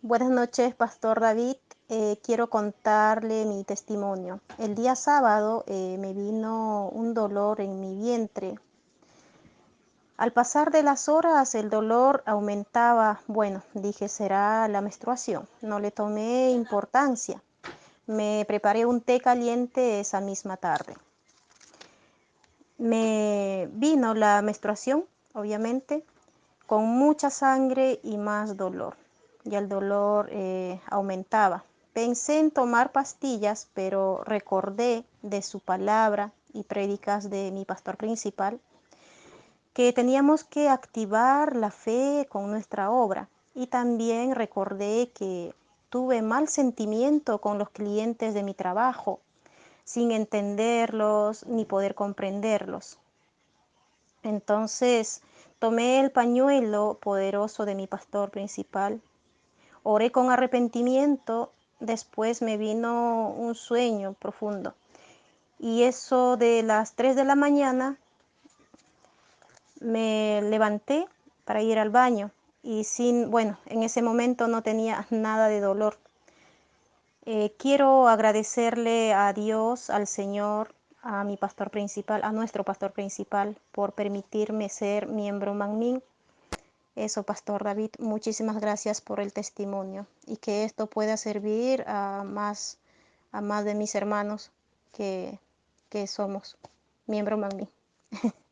Buenas noches, Pastor David. Eh, quiero contarle mi testimonio. El día sábado eh, me vino un dolor en mi vientre. Al pasar de las horas el dolor aumentaba. Bueno, dije será la menstruación. No le tomé importancia. Me preparé un té caliente esa misma tarde. Me vino la menstruación, obviamente, con mucha sangre y más dolor y el dolor eh, aumentaba. Pensé en tomar pastillas, pero recordé de su palabra y prédicas de mi pastor principal que teníamos que activar la fe con nuestra obra. Y también recordé que tuve mal sentimiento con los clientes de mi trabajo, sin entenderlos ni poder comprenderlos. Entonces tomé el pañuelo poderoso de mi pastor principal Oré con arrepentimiento, después me vino un sueño profundo. Y eso de las 3 de la mañana me levanté para ir al baño y sin, bueno, en ese momento no tenía nada de dolor. Eh, quiero agradecerle a Dios, al Señor, a mi pastor principal, a nuestro pastor principal, por permitirme ser miembro Magnin eso, Pastor David, muchísimas gracias por el testimonio y que esto pueda servir a más, a más de mis hermanos que, que somos miembros Magni.